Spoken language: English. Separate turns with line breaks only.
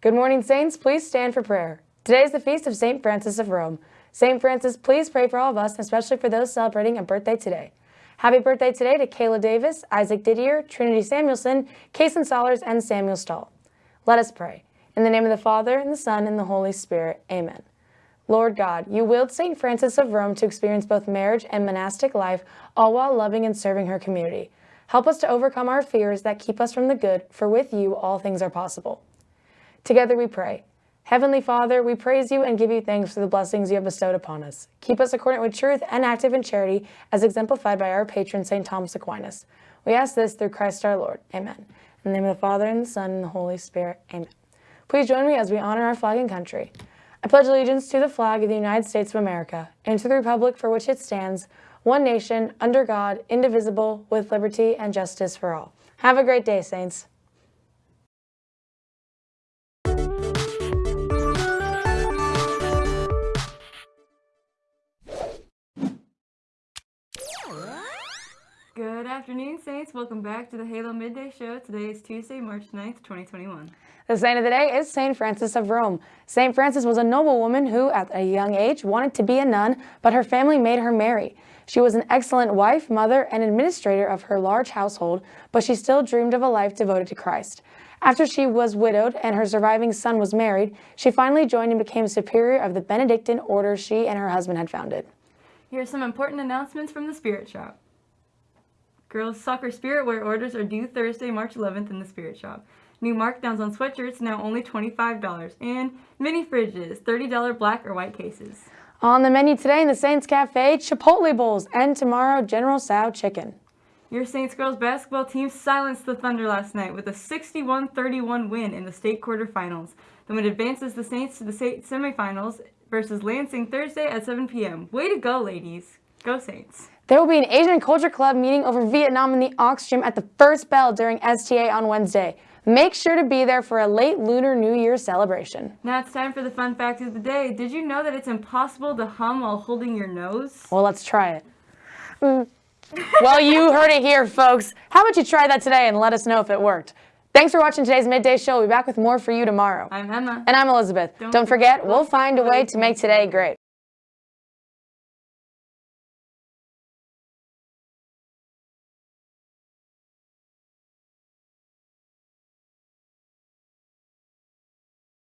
Good morning, Saints. Please stand for prayer. Today is the feast of St. Frances of Rome. St. Frances, please pray for all of us, especially for those celebrating a birthday today. Happy birthday today to Kayla Davis, Isaac Didier, Trinity Samuelson, Kason Solers, and Samuel Stahl. Let us pray. In the name of the Father, and the Son, and the Holy Spirit. Amen. Lord God, you willed St. Frances of Rome to experience both marriage and monastic life, all while loving and serving her community. Help us to overcome our fears that keep us from the good, for with you all things are possible. Together we pray. Heavenly Father, we praise you and give you thanks for the blessings you have bestowed upon us. Keep us accordant with truth and active in charity, as exemplified by our patron, St. Thomas Aquinas. We ask this through Christ our Lord. Amen. In the name of the Father, and the Son, and the Holy Spirit. Amen. Please join me as we honor our flag and country. I pledge allegiance to the flag of the United States of America, and to the republic for which it stands, one nation, under God, indivisible, with liberty and justice for all. Have a great day, Saints.
Afternoon, Saints. Welcome back to the Halo Midday Show. Today is Tuesday, March 9th, 2021.
The saint of the day is St. Frances of Rome. St. Frances was a noblewoman who, at a young age, wanted to be a nun, but her family made her marry. She was an excellent wife, mother, and administrator of her large household, but she still dreamed of a life devoted to Christ. After she was widowed and her surviving son was married, she finally joined and became superior of the Benedictine order she and her husband had founded.
Here are some important announcements from the Spirit Shop. Girls Soccer Spirit Wear orders are due Thursday, March 11th in the Spirit Shop. New markdowns on sweatshirts now only $25 and mini fridges, $30 black or white cases.
On the menu today in the Saints Cafe, Chipotle bowls and tomorrow General Tso chicken.
Your Saints girls basketball team silenced the Thunder last night with a 61-31 win in the state quarterfinals. The win advances the Saints to the state semifinals versus Lansing Thursday at 7 p.m. Way to go, ladies. Go Saints.
There will be an Asian Culture Club meeting over Vietnam in the Aux Gym at the first bell during STA on Wednesday. Make sure to be there for a late Lunar New Year celebration.
Now it's time for the fun fact of the day. Did you know that it's impossible to hum while holding your nose?
Well, let's try it. Mm. well, you heard it here, folks. How about you try that today and let us know if it worked? Thanks for watching today's Midday Show. We'll be back with more for you tomorrow.
I'm Emma.
And I'm Elizabeth. Don't, Don't forget, we'll find a way to make today great.